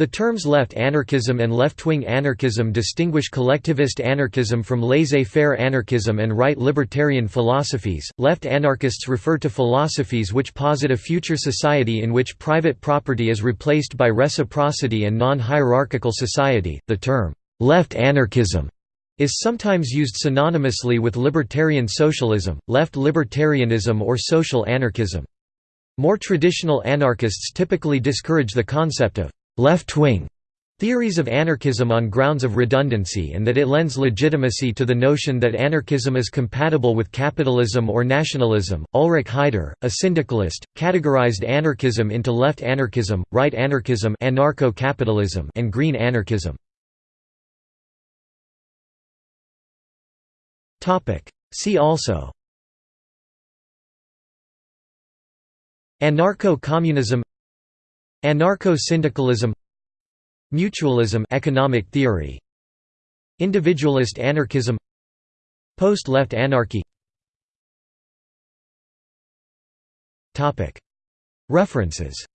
The terms left anarchism and left-wing anarchism distinguish collectivist anarchism from laissez-faire anarchism and right libertarian philosophies. Left anarchists refer to philosophies which posit a future society in which private property is replaced by reciprocity and non-hierarchical society. The term left anarchism is sometimes used synonymously with libertarian socialism, left libertarianism or social anarchism. More traditional anarchists typically discourage the concept of left-wing theories of anarchism on grounds of redundancy and that it lends legitimacy to the notion that anarchism is compatible with capitalism or nationalism. Ulrich Heider, a syndicalist, categorized anarchism into left anarchism, right anarchism, anarcho-capitalism, and green anarchism. Topic: See also Anarcho-communism Anarcho-syndicalism Mutualism economic theory Individualist anarchism Post-left anarchy. References